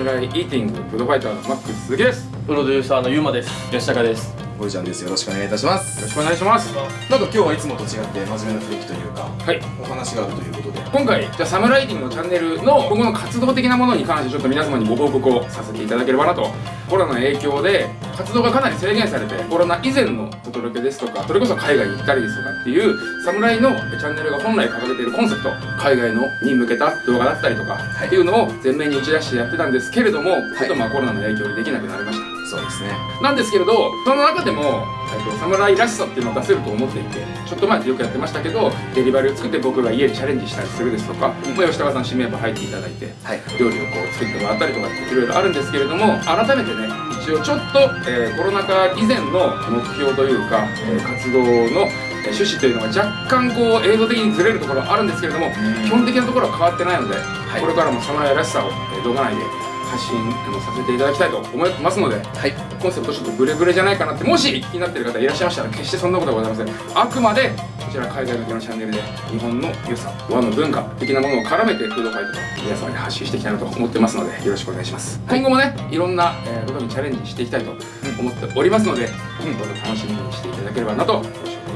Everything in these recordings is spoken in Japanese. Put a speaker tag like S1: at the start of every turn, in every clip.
S1: ムライイーティングフードファイターのマックス鈴木です。よ
S2: プロデューサーのゆうまです。吉高です
S3: ゴリちゃんです。よろしくお願いいたします。
S1: ろしくお願いします
S3: なんか今日はいつもと違って真面目な雰囲気というか、
S1: はい
S3: お話があるということで。
S1: 今回じゃあサムライティングのチャンネルの今後の活動的なものに関してちょっと皆様にご報告をさせていただければなとコロナの影響で活動がかなり制限されてコロナ以前のお届けですとかそれこそ海外に行ったりですとかっていう侍のチャンネルが本来掲げているコンセプト海外のに向けた動画だったりとか
S3: い
S1: っていうのを前面に打ち出してやってたんですけれども、ちょっとまあコロナの影響でできなくなりました
S3: そうですね。
S1: なんですけれどその中でも、えっと、侍らしさっていうのを出せると思っていてちょっと前でよくやってましたけどデリバリーを作って僕が家でチャレンジしたりするですとか、まあ吉高さん指名ば入っていただいて
S3: はい。
S1: 料理をこう作ってもらったりとかっていろいろあるんですけれども改めてね一応ちょっと、えーコロナ禍以前の目標というか、えー活動のえー趣旨というのが若干こう映像的にずれるところはあるんですけれども基本的なところは変わってないので、
S3: い。
S1: これからも侍らしさを、えー動画内で発信あのさせていただきたいと思いますので
S3: はい。
S1: コンセプトちょっとブレブレじゃないかなってもし気になっている方いらっしゃいましたら決してそんなことはございません。あくまでこちら海外向けのチャンネルで日本の良さ和の文化的なものを絡めてフードファイトと皆様に発信していきたいなと思ってますのでよろしくお願いします、今後もねいろんな、えーことにチャレンジしていきたいと思っておりますので、どうぞ楽しみにしていただければなと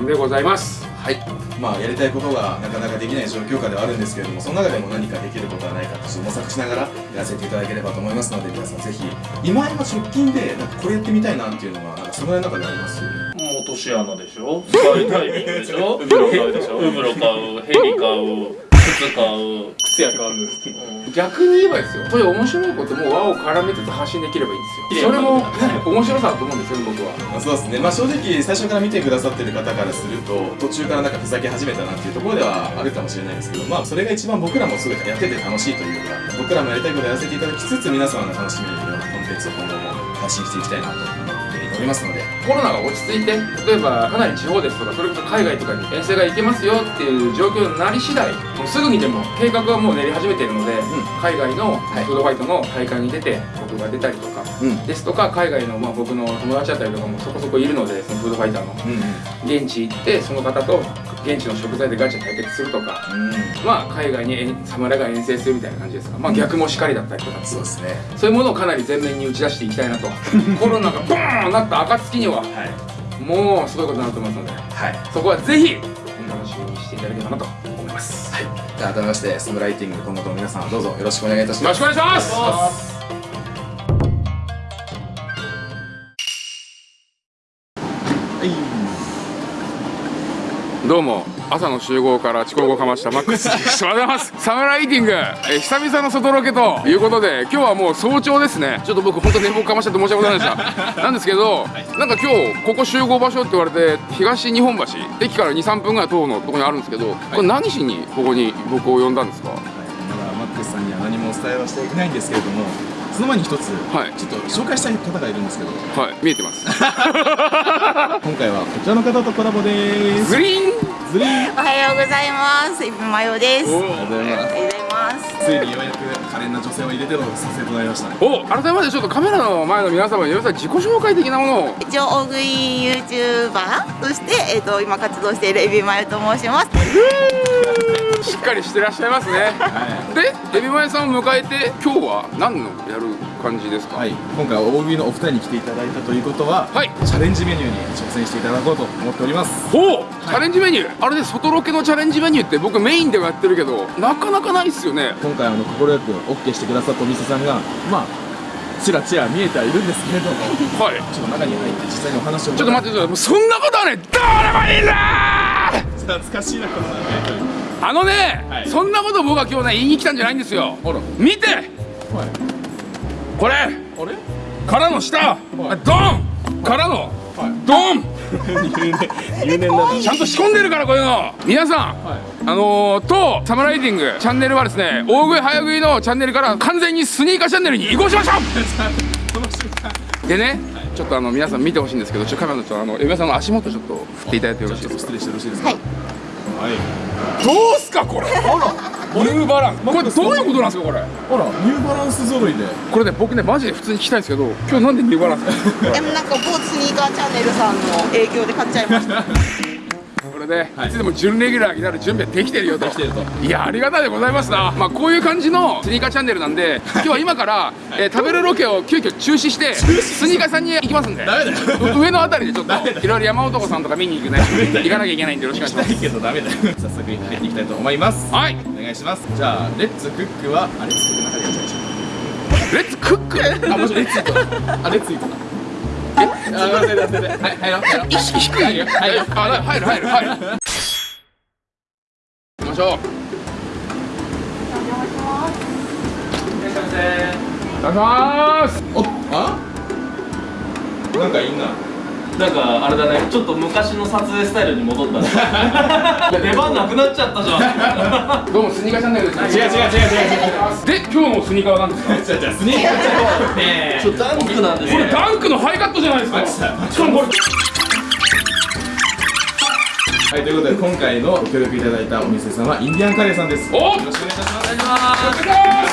S1: いうでございます
S3: はい。まあやりたいことがなかなかできない状況下ではあるんですけれども、その中でも何かできることはないかと模索しながらやらせていただければと思いますので、皆さんぜひ今今直近でなんかこれやってみたいなっていうのはなんかその中であります？
S2: もう落とし穴でしょ？使いタイミングでしょ？ウブロ買うでしょ？ウブロ買うヘリ買う靴買う靴や買う、
S1: 逆に言えばですよ。そういう面白いことも和を絡めつつ発信できればいいんですよ。それも、ね、面白さだと思うんですよね僕は。
S3: まあ、そうですね。まあ正直最初から見てくださってる方からすると途中からなんかふざけ始めたなっていうところではあるかもしれないですけど、まあそれが一番僕らもすごいやってて楽しいというか、僕らもやりたいことやらせていただきつつ皆様が楽しめるようなコンテンツを今後も発信していきたいなと思っておりますので、
S1: コロナが落ち着いて例えばかなり地方ですとかそれこそ海外とかに遠征が行けますよっていう状況になり次第もうすぐにでも計画はもう練り始めているので、海外の
S3: はい
S1: フードファイトの大会に出て僕が出たりとか、
S3: うん。
S1: ですとか海外のまあ僕の友達だったりとかもそこそこいるのでそのフードファイターの。現地行ってその方と現地の食材でガチャ対決するとかまあ海外に遠侍が遠征するみたいな感じですかまあ逆もしかりだったりとか
S3: そうですね。
S1: そういうものをかなり前面に打ち出していきたいなと コロナがボーンなった暁には
S3: はい
S1: もうすごいことになると思いますので
S3: はい。
S1: そこはぜひ楽しみにしていただければなと思います、
S3: はい。改めましてサムライティング今後とも皆さんどうぞよろしくお願いいたします。
S1: よろしくお願いしますどうも朝の集合から遅刻をかましたマックス。で すおはようございます。サムライティング、えー久々の外ロケということで今日はもう早朝ですね。ちょっと僕本当寝坊かましちゃって申し訳ございませんでした。なんですけど、なんか今日ここ集合場所って言われて東日本橋駅から23分ぐらい徒歩のところにあるんですけど、これ何しにここに僕を呼んだんですか？
S3: まだマックスさんには何もお伝えはしていないんですけれどもその前に一つ、
S1: はい。
S3: ちょっと紹介したい方がいるんですけど。
S1: はい。見えてます。
S3: 今回はこちらの方とコラボです。
S1: ズリーン。
S3: ズリーン。
S4: おはようございます。イブマヨです。
S3: お
S4: お
S3: ありがとうございます
S4: はようございます。
S3: ついにようやく可憐な女性を入れての撮影となりましたね。
S1: お改めましてちょっとカメラの前の皆様に皆さん自己紹介的なもの。を
S4: 一応大食い YouTuber としてえっ、と今活動しているエビマヨと申します。
S1: しっかりしてらっしゃいますね。でエビマヨさんを迎えて今日は何のやる感じですか？
S3: はい。今回は大食いのお二人に来ていただいたということは、
S1: はい。
S3: チャレンジメニューに挑戦していただこうと思っております。
S1: ほう、チャレンジメニュー。あれで外ロケのチャレンジメニューって僕メインではやってるけどなかなかないっすよね。
S3: 今回あの快く OK してくださったお店さんがまあちらちら見えてはいるんですけれども
S1: はい。
S3: ちょっと中に入って実際にお話を。
S1: ちょっと待ってくださいそんなことはねどうでもいい。んだ
S3: 懐かしいなこの
S1: あのね、
S3: はい。
S1: そんなこと僕は今日ね言いに来たんじゃないんですよ。見て。
S3: はい。
S1: これ。
S3: あれ？
S1: からの下、
S3: はい。
S1: ドン。からの、
S3: はい。
S1: ドン。
S3: 入念な
S1: ちゃんと仕込んでるからこういうの。皆さん、
S3: はい。
S1: あのー、とサムライティング。チャンネルはですね大食い早食いのチャンネルから完全にスニーカーチャンネルに移行しましょう。でね、ちょっとあの皆さん見てほしいんですけどちょっとカメラのちょっとあのエビさんの足元ちょっと振っていただいてよろしいですか
S3: 失礼してよろしいですか？
S4: はい。
S3: はい
S1: どうすかこれ？ニューバランス。これどういうことなんですかこれ？
S3: あらニューバランス揃いで。
S1: これね僕ねマジで普通に聞きたいんですけど今日なんでニューバランス？
S4: でもなんか某スニーカーチャンネルさんの影響で買っちゃいました。
S1: これれで、
S3: はい。
S1: い、つでも準レギュラーになる準備はできてるよと。
S3: できてると。
S1: いやありがたいでございますな。まあこういう感じのスニーカーチャンネルなんで今日は今から、えー食べるロケを急遽中止してスニーカーさんに行きますんで。
S3: ダメだよ。
S1: う上のあたりでちょっといろいろ山男さんとか見に行くね。行かなきゃいけないんでよろしくお願いし
S3: ないけどダメだよ。早速入っていきたいと思います。
S1: ますはい。
S3: お願いしますじゃあレッツクックはあレッツクックの中でやっちゃいましょ
S1: レッツクック？
S3: うあもしレッツイートだあレッツイート入
S1: いよ
S3: 入る
S1: あ入る入る入る行きましょう。お願いします。
S3: おあ？なんかいいな
S2: なんかあれだね。ちょっと昔の撮影スタイルに戻ったね。出番なくなっちゃったじゃん。
S1: どうもスニーカーチャンネルです。
S3: 違う違う違う違う違う。
S1: で今日のスニーカーは何ですか？
S3: じゃあじゃあスニーカーねえ
S2: ちょっとダンクなんです
S1: これ
S2: ね
S1: ダンクのハイカットじゃないですか。しかもこれ。
S3: はいということで今回のご協力いただいたお店さんはインディアンカレーさんです。
S1: お
S3: よろしくお願いいたします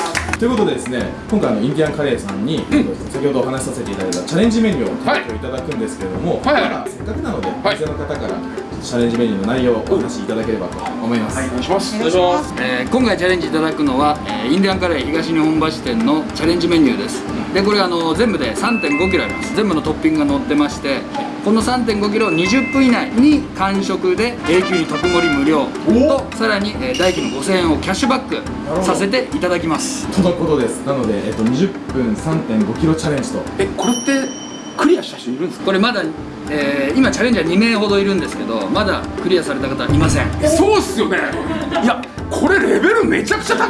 S3: ということでですね今回あのインディアンカレーさんに、先ほどお話しさせていただいたチャレンジメニューを提供いただくんですけれども、
S1: はい。
S3: せっかくなので、
S1: い。
S3: お店の方からチャレンジメニューの内容をお話しいただければと思います、
S1: お願いします。
S4: お願いします。
S5: えー今回チャレンジいただくのは、えーインディアンカレー東日本橋店のチャレンジメニューです。でこれあの全部で3 5キロあります。全部のトッピングが載ってましてこの3 5キロを20分以内に完食で永久に特盛り無料とさらに、えー代金の5000円をキャッシュバックさせていただきます。
S3: とのことです。なので、えっと、20分3 5キロチャレンジと。
S1: えこれってクリアした人いるんですか？
S5: これまだ、えー今チャレンジャー2名ほどいるんですけどまだクリアされた方はいません。
S1: そうっすよね。いやこれレベルめちゃくちゃ高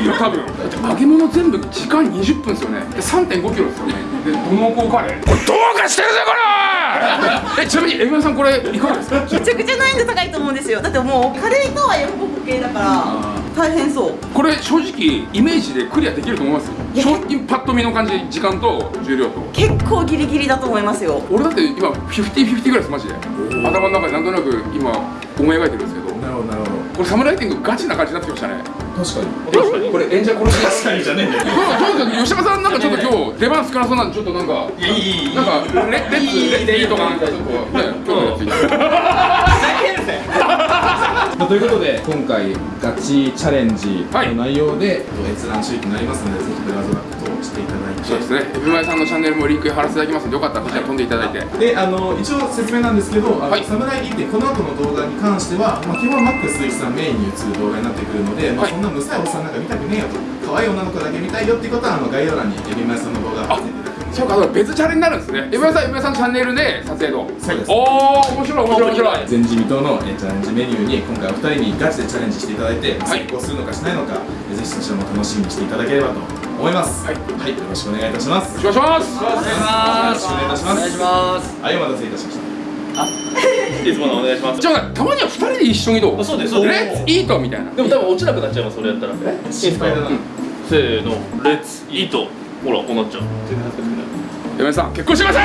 S1: いよ多分。だって揚げ物全部時間20分ですよね。で3 5キロですよね。でどの子カレーこれどうかしてるぜこれ！えちなみにエビマさんこれいかがですか？
S4: めちゃくちゃ難易度高いと思うんですよ。だってもうカレーとはヤフオク系だから大変そう。
S1: これ正直イメージでクリアできると思います
S4: いや
S1: 正直パッと見の感じ時間と重量と。
S4: 結構ギリギリだと思いますよ。
S1: 俺だって今50-50ぐらいですマジで。頭の中でなんとなく今思い描いてるんですけど。
S3: なるほどなるほど。
S1: これサムライティングガチな感じになってきましたね。
S3: 確かに。
S2: 確かに
S1: これ演者殺し。
S3: 確かにじゃねえんだよ
S1: どうどうですか吉山さんなんかちょっと今日出番少なそうなんでちょっとなんか
S2: いやいいいいい。い
S1: なんかレレッツレッツいいとかなんかちょっとね今日のやつ
S3: ということで今回ガチチャレンジ
S1: はい。
S3: の内容で、閲覧注意となりますのでぜひブラウザをしていただいて。
S1: そうですね。エビマイさんのチャンネルもリンク貼らせていただきますのでよかったらこちら飛んでいただいて。
S3: であの一応説明なんですけど、あの
S1: はい。
S3: サムライ D ってこの後の動画に関しては、まあ、基本マックス鈴木さんメインに映る動画になってくるので、まあ、
S1: はい。
S3: そんなむさいおっさんなんか見たくねえよと可愛い女の子だけ見たいよっていうことはあの概要欄にエビマイさんの動画
S1: そうかそうか別チャレになるんですね。エビマイさんエビマイさんのチャンネルで撮影の。
S3: そうです。
S1: おー面白い面白い面白い。
S3: 前人未到のえーチャレンジメニューに今回お二人にガチでチャレンジしていただいて、
S1: はい。
S3: 成功するのかしないのかぜひそちらも楽しみにしていただければと思います。
S1: はい。
S3: はい、よろしくお願いいたします。
S1: よろしくお願いします。
S5: お願いします。
S3: よろしくお願いいたします。
S5: お願いします。
S3: はいお待たせいたしました。
S2: いつものお願いします。
S1: じゃあたまには二人で一緒にどう。
S2: あそうですそうです。
S1: レッツイートみたいな。
S2: でも多分落ちなくなっちゃいますそれやったら。
S3: 心配だな、
S2: せーのレッツイートほらこうなっちゃう。
S1: エビマイさん結婚してくだ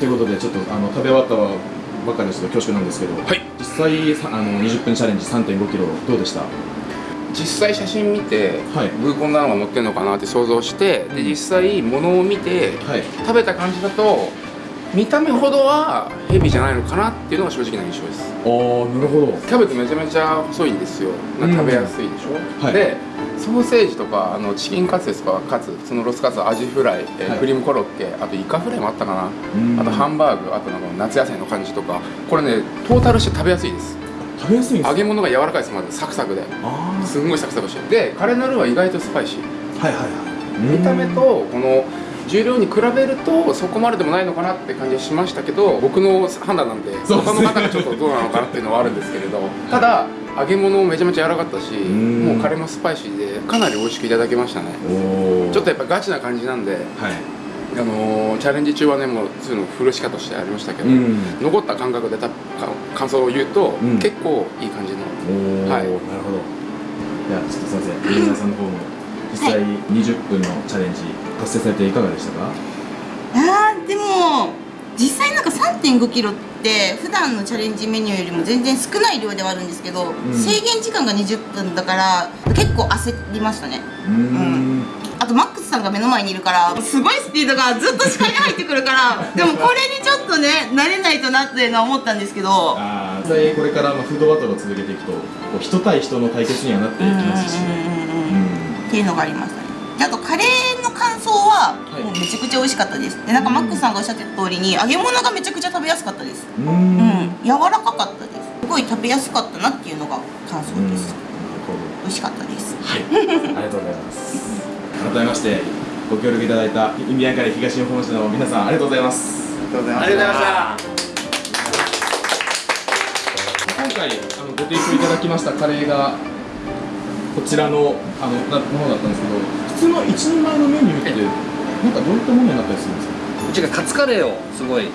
S3: ということでちょっとあの食べ終わったばっかりでちょっと恐縮なんですけど、
S1: はい。
S3: 実際さあの20分チャレンジ3 5キロどうでした？
S1: 実際写真見て、
S3: はい。
S1: ブーコンダウンが乗ってるのかなって想像してで実際物を見て
S3: はい。
S1: 食べた感じだと見た目ほどはヘビじゃないのかなっていうのが正直な印象です。
S3: あーなるほど。
S1: キャベツめちゃめちゃ細いんですよ。
S3: うん。
S1: 食べやすいでしょ、
S3: はい。
S1: でソーセージとかあのチキンカツですかカツそのロスカツアジフライ、えー
S3: はい。
S1: クリームコロッケあとイカフライもあったかな、
S3: うん。
S1: あとハンバーグあとなんか夏野菜の感じとか。これねトータルして食べやすいです。
S3: 食べやすい
S1: 揚げ物が柔らかいですまず。サクサクで。
S3: あ
S1: すんごいサクサクして。るでカレーのルーは意外とスパイシー。
S3: あはいはいはい。
S1: 見た目とこの重量に比べるとそこまででもないのかなって感じはしましたけど僕の判断なんで他の方がちょっとどうなのかなっていうのはあるんですけれどただ揚げ物めちゃめちゃ柔らかかったし
S3: ん。
S1: もうカレーもスパイシーでかなり美味しくいただけましたね。ちょっとやっぱガチな感じなんで、
S3: はい。
S1: あのーチャレンジ中はねもうそういうのフルシカとしてありましたけど、
S3: うん。
S1: 残った感覚でたか感想を言うと、
S3: うん。
S1: 結構いい感じのはい。
S3: なるほど。いやちょっとすいません。リーナーさんの方も実際20分のチャレンジ達成されていかがでしたか？
S4: あーでも実際なんか3 3 5キロって普段のチャレンジメニューよりも全然少ない量ではあるんですけど、制限時間が20分だから結構焦りましたね。うん。あとマックスさんが目の前にいるからすごいスピードがずっと視界に入ってくるから でもこれにちょっとね慣れないとなっていうのは思ったんですけど。
S3: ああ実際これからまあフードバトルを続けていくとこう人対人の対決にはなっていきますしね。
S4: っていうのがありましたね。であとカレーの感想は
S3: はい。
S4: もうめちゃくちゃ美味しかったです。でなんかマックスさんがおっしゃってた通りに揚げ物がめちゃくちゃ食べやすかったです。
S3: うん。
S4: 柔らかかったです。すごい食べやすかったなっていうのが感想です。美味しかったです。
S3: はい、ありがとうございます。改めましてご協力いただいたインディアンカレー東日本市の皆さんありがとうございます。
S1: ありがとうございま
S2: ありがとうございました。
S3: 今回あのご提供いただきましたカレーがこちらのあのなものだったんですけど、普通の一人前のメニューってなんかどういったものになったりするんですか？
S5: うちがカツカレーをすごい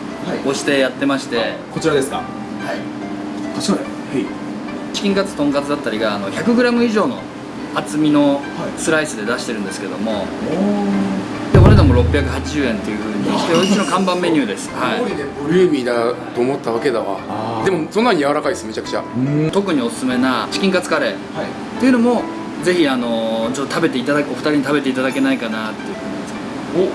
S5: 推してやってまして、
S3: こちらですか？
S5: はい
S3: こちら。はい。
S5: チキンカツとんかつだったりがあの 100g 以上の厚みのスライスで出してるんですけども、でお値段も680円というふうにしてうちの看板メニューです、は
S1: すごいねボリューミーだと思ったわけだわでもそんなに柔らかいですめちゃくちゃ
S3: うん
S5: い、。特におすすめなチキンカツカレーっ
S3: はい。
S5: ていうのもぜひあのちょっと食べていただくお二人に食べていただけないかなっていうふうに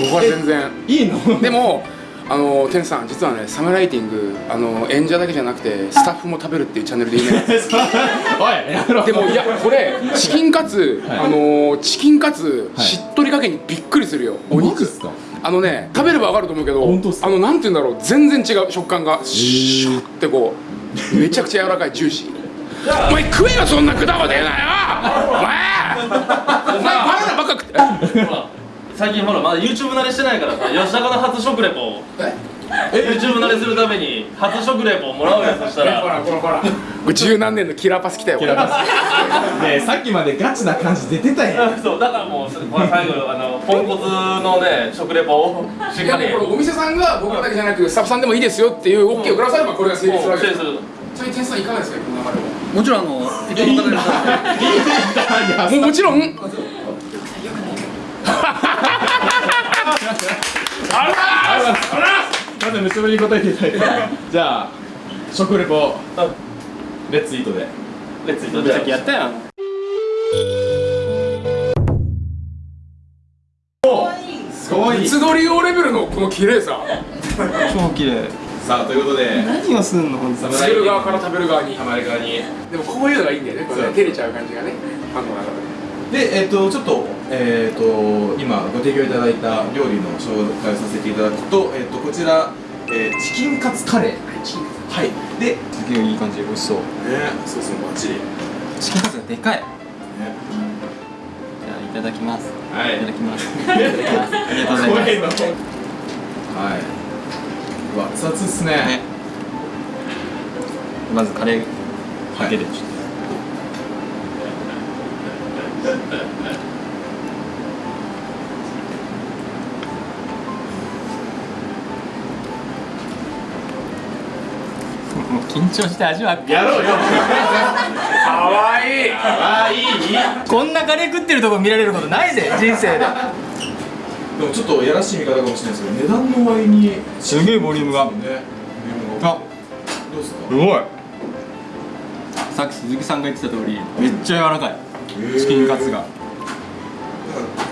S1: 僕は全然。
S3: いいの？
S1: でもあの天さん実はねサムライティングあの演者だけじゃなくてスタッフも食べるっていうチャンネルでいいね
S3: おいやめろ。
S1: でもいやこれチキンカツ、
S3: はい。
S1: あのチキンカツ、
S3: はい。
S1: しっとり加減にびっくりするよお肉。あのね食べればわかると思うけどあのなんて言うんだろう全然違う食感がシュッてこうめちゃくちゃ柔らかいジューシーお前食えよそんな果物出なよお前。お前バナナばっか食って。
S2: ほら最近ほらまだ YouTube 慣れしてないからさ吉高の初食レポを。YouTube 慣れするために初食レポをもらうやつしたら。
S1: ほらほらほら。これ十何年のキラーパス来たよこれ
S3: ねえさっきまでガチな感じ出てたやん。
S2: そうだからもうこれ最後あのポンコツのね食レポを。しっかり。
S1: いやもうこれお店さんが僕らだけじゃなくスタッフさんでもいいですよっていう OK をくださればこれが成立するわけです。
S2: する。
S1: ちなみに天さんいかがですかこの流れは？
S5: もちろんあの伊藤の方に
S1: もうもちろん。
S3: まず結びに答えていただいて。じゃあ食レポレッツイートで。
S2: レッツイートじゃあやったやん
S3: すごい。
S1: つどり用レベルのこの綺麗さ。
S6: 超綺麗
S3: さあということで
S6: 何をすんの？本当
S1: 作る側から食べる側に
S3: ハマる側に
S1: でもこういうのがいいんだよねこれね照れちゃう感じがねファンの中で
S3: でえっ、とちょっとえっ、と今ご提供いただいた料理の紹介をさせていただくとえっ、とこちら、えーチキンカツカレー。はいでね
S6: すげえい。い感じ美味しそう。
S3: そうそうバッチリ。ね
S6: チキンカツがでかい。じゃあいただきます。
S3: はい。
S6: いただきます。ありがとうございます。
S3: 怖いのはい。うわ熱々っすね。
S6: ね。まずカレー
S3: はい
S6: だけでちょっともう緊張して味わ
S3: やろうよ。
S1: かわい。い
S3: ああいい。
S6: こんなカレー食ってるとこ見られることないぜ人生で
S3: でもちょっとやらしい見方かもしれないですけど値段の割に
S6: すげえボリュームが。
S3: ね
S6: あ。
S3: どうですか？
S6: すごい。さっき鈴木さんが言ってた通りめっちゃ柔らかい。チキンカツが。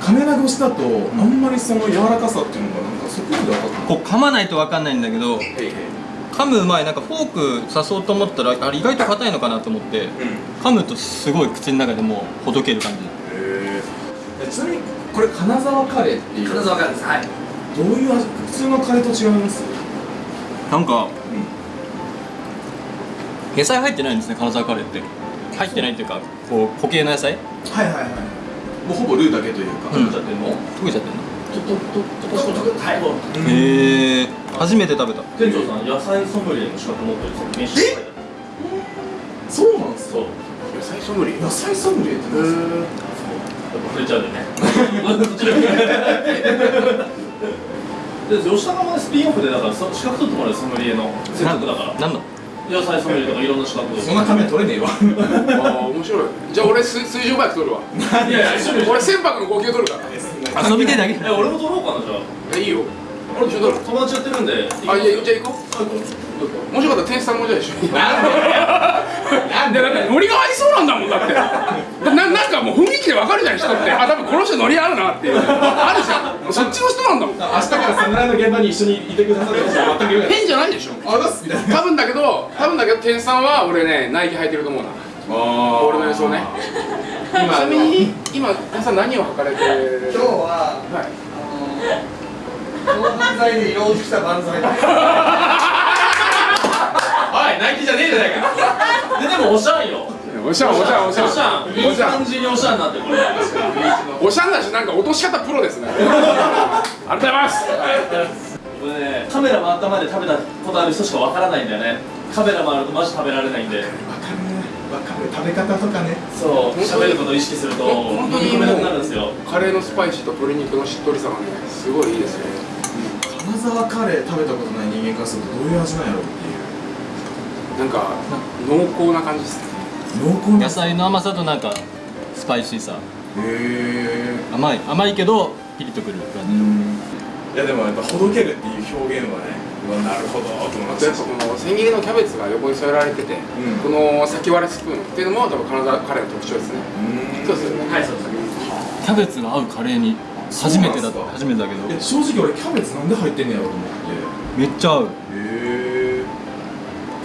S3: 金長越しだとあんまりその柔らかさっていうのがなんかそこまで分かって
S6: こう噛まないと分かんないんだけど噛む前なんかフォーク刺そうと思ったらあれ意外と硬いのかなと思って噛むとすごい口の中でもうほどける感じ。
S3: ちなみにこれ金沢カレーっていう。
S5: 金沢カレーですはい。
S3: どういう味普通のカレーと違います？
S6: なんか、野菜入ってないんですね金沢カレーって。入ってないっていうかこう固形の野菜？
S3: はいはいはい。もうほぼルーだけというか。
S6: うん。
S3: ちゃってんの？
S6: 溶けちゃってんの？
S1: はい
S6: へえ初めて食べた。
S2: 店長さん野菜ソムリエの資格持ってるんですよ。え
S3: そうなんですか？
S1: 野菜ソムリエ？
S3: 野菜ソムリエって何ですか？
S2: 忘れちゃうんでね。で吉高までスピンオフでだからそ資格取ってもらうよソムリエの。せっかくだから。
S6: なんの？
S2: 野菜ソムリエとかいろんな資格
S3: そんなため取れねえわ。
S1: ああ面白い。じゃあ俺水水上バイク取るわ。
S2: いやいや
S1: 俺船舶の号泣取るから。
S6: 遊びでだけ。
S2: え俺も取ろうかなじゃあ。
S1: えいいよ。俺
S2: 友達やってるんで。
S1: あいやじゃあ行こうもしよかった。ら店主さんもじゃあ一緒に。なんで？なんでだってノリが合いそうなんだもんだって。ななんかもう雰囲気でわかるじゃん人って。あ多分この人ノリ合うなっていう。あるじゃん。そっちの人なんだもん。
S3: 明日から侍の現場に一緒にいてくださる人は全く言う
S1: 変じゃないでしょ。
S3: あざっすみたいな
S1: 多分だけど多分だけど店さんは俺ねナイキ履いてると思うな。
S3: あ
S1: 俺の予想ね。ちなみに今店さん何を履かれてる？
S5: 今日は
S1: はい。
S5: あのー、バンザイで色落ちしたバンザイ
S3: おナイキじゃねえじゃないか
S2: ででもおしゃんよ
S1: おしゃんおしゃんおしゃん
S2: おしゃんいい感じにおしゃんなってこれ
S1: おしゃんだしなんか落とし方プロですねありがとうございます
S2: これねカメラ回った前で食べたことある人しかわからないんだよねカメラ回るとマジ食べられないんで
S3: わかる食べ方とかね
S2: そう喋ることを意識すると
S1: 本当に
S2: 飲めなくなるんですよ
S1: カレーのスパイシーと鶏肉のしっとりさがねすごいいいですよね
S3: 金沢カレー食べたことない人間からするとどういう味なんやろう
S1: なんか濃厚な感じですね。
S3: 濃厚な。
S6: 野菜の甘さとなんかスパイシーさ。
S3: へえ
S6: 甘い。甘いけどピリッとくる感じ。
S3: いやでもやっぱほどけるっていう表現はねなるほどと思いま
S1: やっぱこの千切りのキャベツが横に添えられてて、
S3: ん。
S1: この先割れスプーンっていうのも多分金沢カレーの特徴ですね。
S3: うん。
S1: そうですよね。
S2: はいそうです。
S6: キャベツが合うカレーに初めてだ
S3: そうなんすか。
S6: 初めてだけど。
S3: え正直俺キャベツなんで入ってんねやろうと思って。
S6: めっちゃ合う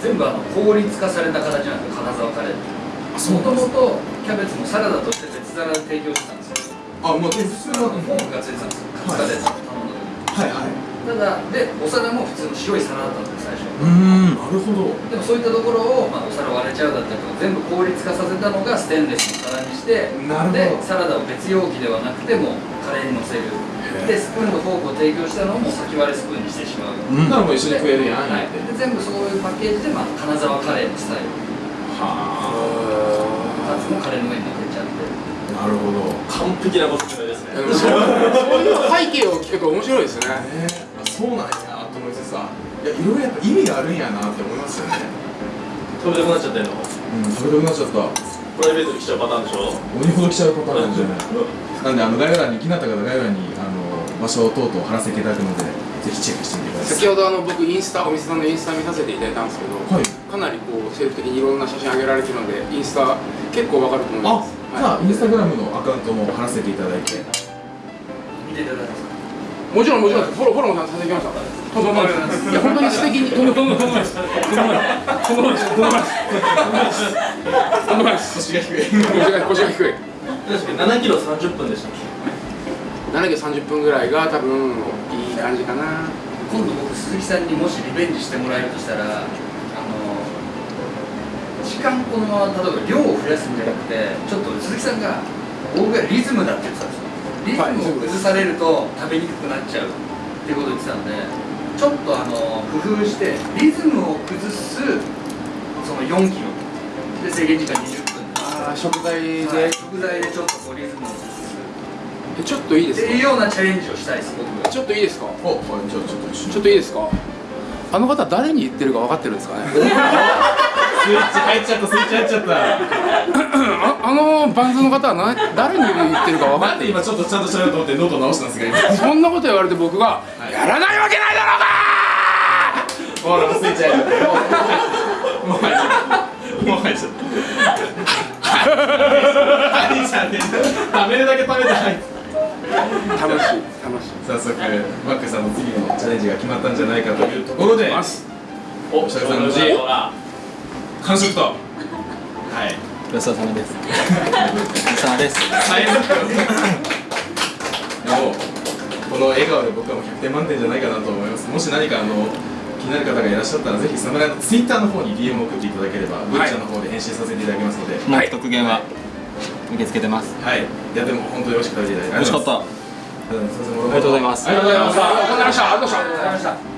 S5: 全部あの効率化された形なんですよ。金沢カレーって。もともとキャベツもサラダとして別皿で提供してたんですよ。
S3: あもう普通の
S5: フォークがついてたんですよ。カツカレー頼んだ時
S3: はいはい。
S5: ただでお皿も普通の白い皿だったんですよ最初。
S6: うん
S3: なるほど。
S5: でもそういったところを、まあ、お皿割れちゃうだったりとか全部効率化させたのがステンレスの皿にして
S3: なるほど。
S5: でサラダを別容器ではなくてもカレーにのせるでスプーンとフォークを提供したのをもう先割れスプーンにしてしまう、
S6: うん。
S3: ならもう一緒に食えるやん
S5: はい、で全部そういうパッケージで、まあ、金沢カレーのスタイル。
S3: は
S5: カツもカレーの上に乗せちゃって。
S3: あなるほど。
S2: 完璧なご説明ですね。
S1: そういう背景を聞くと面白いですね。
S3: えー、あそうなんやと思ってさいやいろいろやっぱ意味があるんやなって思いますよね。
S2: 食べたくなっちゃってんの？
S3: うん食べたくなっちゃった。
S2: プライベートに来ちゃうパターンでしょ？
S3: 鬼ほど来ちゃうパターンなん。じゃないなんであの概要欄に気になった方概要欄にあの場所等々貼らせていただくのでぜひチェックしてみてください。
S1: 先ほどあの僕インスタお店さんのインスタ見させていただいたんですけど、
S3: はい。
S1: かなりこう精力的にいろんな写真上げられてるのでインスタ結構わかると思い
S3: あ
S1: ます
S3: じゃあインスタグラムのアカウントも貼らせていただいて。
S5: 見ていただけます。か
S1: もちろんもちろんフォローフォローもさせてきましたとんでもないですいや本当に素敵にとんでもないとんでもないですとんでもないとんでもないとんでもないですとんでもないです
S3: 腰が低い
S1: 腰が腰が低い
S2: 確かに7キロ30分でしたっけ
S1: 7キロ30分ぐらいが多分いい感じかな。
S5: 今度僕鈴木さんにもしリベンジしてもらえるとしたらあの時間このまま例えば量を増やすんじゃなくてちょっと鈴木さんが僕がリズムだって言ってたんですよ。リズムを崩されると食べにくくなっちゃうっていうことを言ってたんでちょっとあの工夫してリズムを崩すその4キロ。で制限時間20分。
S1: あー食材で、
S5: で食材でちょっとこうリズムを崩す
S1: えちょっといいですか？
S5: っていうようなチャレンジをしたいです僕が
S1: ちょっといいですか？
S3: おはいじゃあちょっと一緒
S1: ちょっといいですか？あの方誰に言ってるか分かってるんですかね？
S3: スイッチ入っちゃったスイッチ入っちゃった。
S1: ああのバンズの方はな誰に言ってるか分かってる？
S3: なんで今ちょっとちゃんとしゃべろうと思ってノート直したんですが今。
S1: そんなこと言われて僕が、
S3: い。
S1: やらないわけないだろうか
S3: ほらもうスイッチ入っちゃった。もう入っちゃった。もう入っちゃった。入っちゃって食べるだけ食べた。い
S1: 楽しい楽しい。
S3: 早速マックさんの次のチャレンジが決まったんじゃないかというところで
S1: ます。
S3: お設楽さん無事
S2: ほら
S3: 完食と。はい。
S6: ごちそうさまです。ごちそうさまです。
S3: 最悪でもこの笑顔で僕はもう100点満点じゃないかなと思います。もし何かあの気になる方がいらっしゃったらぜひ侍のツイッターの方に DM を送っていただければブッチャーの方で返信させていただきますので。
S6: もう特限は受け付けてます。
S3: はい。いやでも本当に美味しく食べていただいて
S6: 美味しかった
S3: ありがとうございます。
S1: ありがとうございましたありがとうございました
S5: ありがとうございました